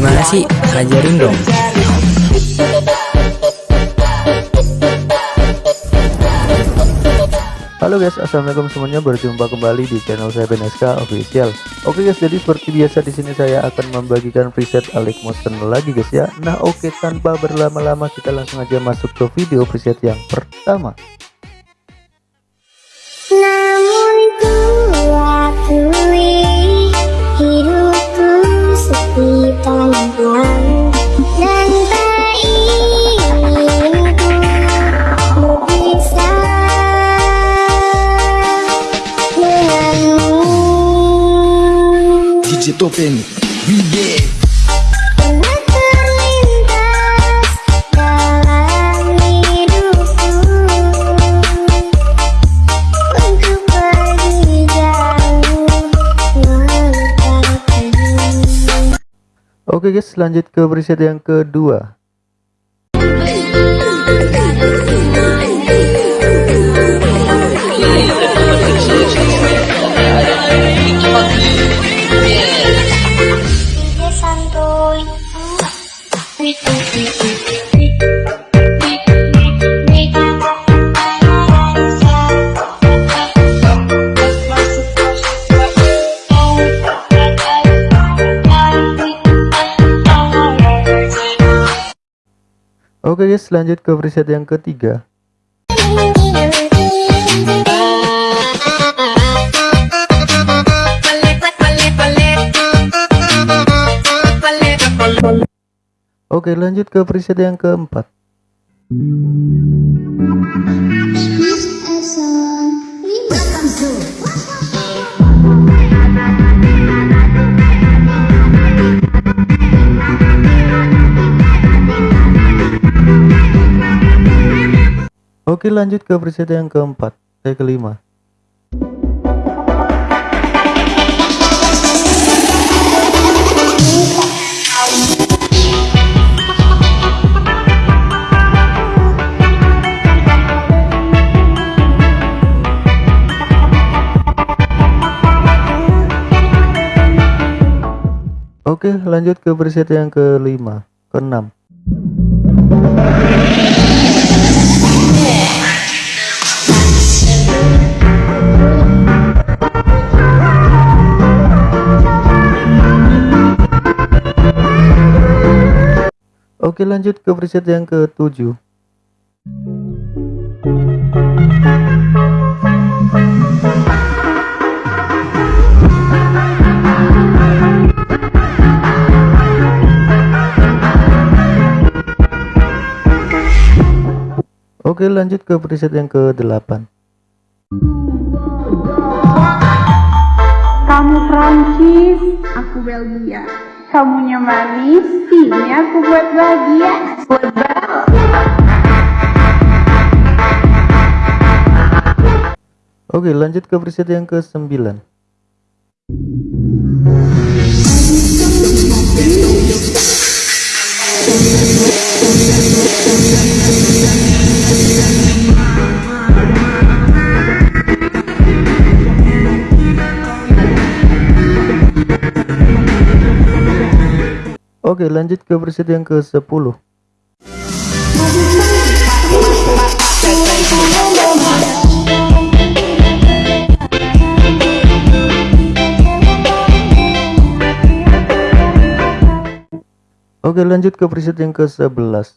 Gimana sih? Ajarin dong. Halo guys, assalamualaikum semuanya. Berjumpa kembali di channel saya BNSK Official. Oke guys, jadi seperti biasa di sini saya akan membagikan preset Alex Motion lagi guys ya. Nah oke, tanpa berlama-lama kita langsung aja masuk ke video preset yang pertama. Namun DJ Topeng melupakanmu Oke guys, lanjut ke preset yang kedua. Oke guys, lanjut ke preset yang ketiga. Oke, lanjut ke preset yang keempat. Oke, lanjut ke preset yang keempat. Saya kelima. Oke, lanjut ke preset yang kelima, keenam. Oke, lanjut ke preset yang ketujuh. Oke, lanjut ke preset yang ke-8. Kamu Prancis, aku Belgia. Kamunya manis, sini aku buat bahagia. Buat. Oke, lanjut ke preset yang ke-9. Oke, lanjut ke preset yang ke-10. Oke, lanjut ke preset yang ke-11.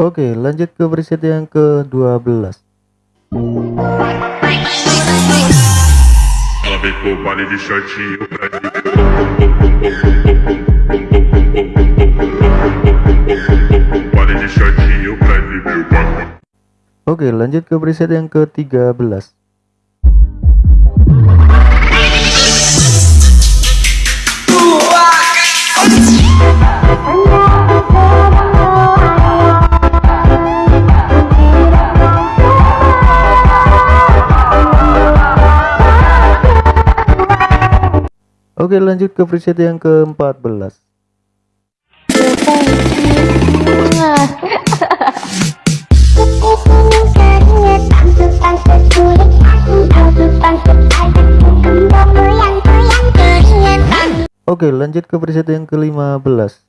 Oke, lanjut ke preset yang ke-12. Ela vem pro baile de shortinho pra Baile de shortinho pra viver Oke, lanjut ke preset yang ke-13. Oke lanjut ke preset yang ke-14 Oke lanjut ke preset yang ke-15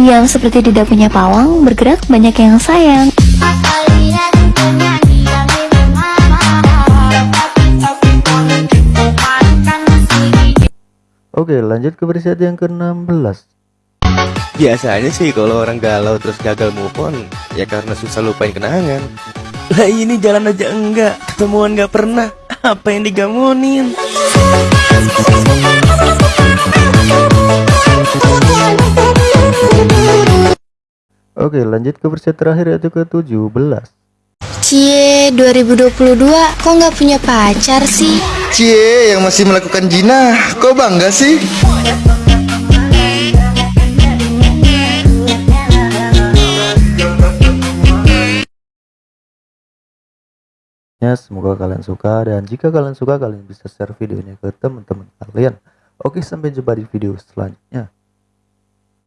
Yang seperti tidak punya pawang, bergerak banyak yang sayang. Oke lanjut ke preset yang ke-16 Biasanya sih kalau orang galau terus gagal move on Ya karena susah lupain kenangan. Lah ini jalan aja enggak Ketemuan nggak pernah Apa yang digamonin? Oke lanjut ke preset terakhir yaitu ke-17 Cie, 2022 kok nggak punya pacar sih? Cie yang masih melakukan zina Kok bangga sih? Ya, semoga kalian suka dan jika kalian suka kalian bisa share video ini ke teman-teman kalian. Oke, sampai jumpa di video selanjutnya.